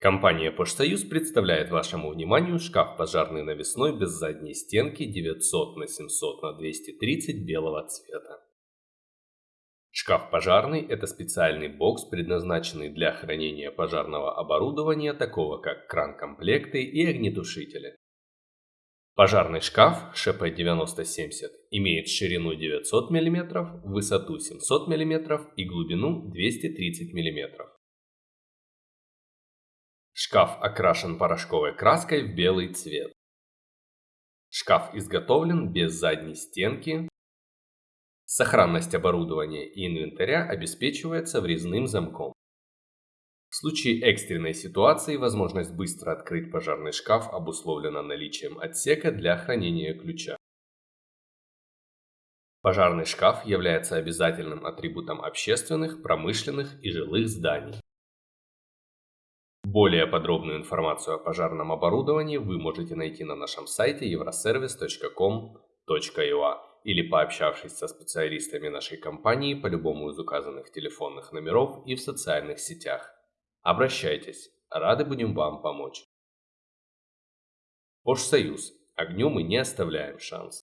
Компания «Пожсоюз» представляет вашему вниманию шкаф пожарный навесной без задней стенки 900 на 700 на 230 белого цвета. Шкаф пожарный – это специальный бокс, предназначенный для хранения пожарного оборудования, такого как кран-комплекты и огнетушители. Пожарный шкаф ШП-9070 имеет ширину 900 мм, высоту 700 мм и глубину 230 мм. Шкаф окрашен порошковой краской в белый цвет. Шкаф изготовлен без задней стенки. Сохранность оборудования и инвентаря обеспечивается врезным замком. В случае экстренной ситуации возможность быстро открыть пожарный шкаф обусловлена наличием отсека для хранения ключа. Пожарный шкаф является обязательным атрибутом общественных, промышленных и жилых зданий. Более подробную информацию о пожарном оборудовании вы можете найти на нашем сайте euroservice.com.ua или пообщавшись со специалистами нашей компании по любому из указанных телефонных номеров и в социальных сетях. Обращайтесь, рады будем вам помочь. Пожсоюз. Огню мы не оставляем шанс.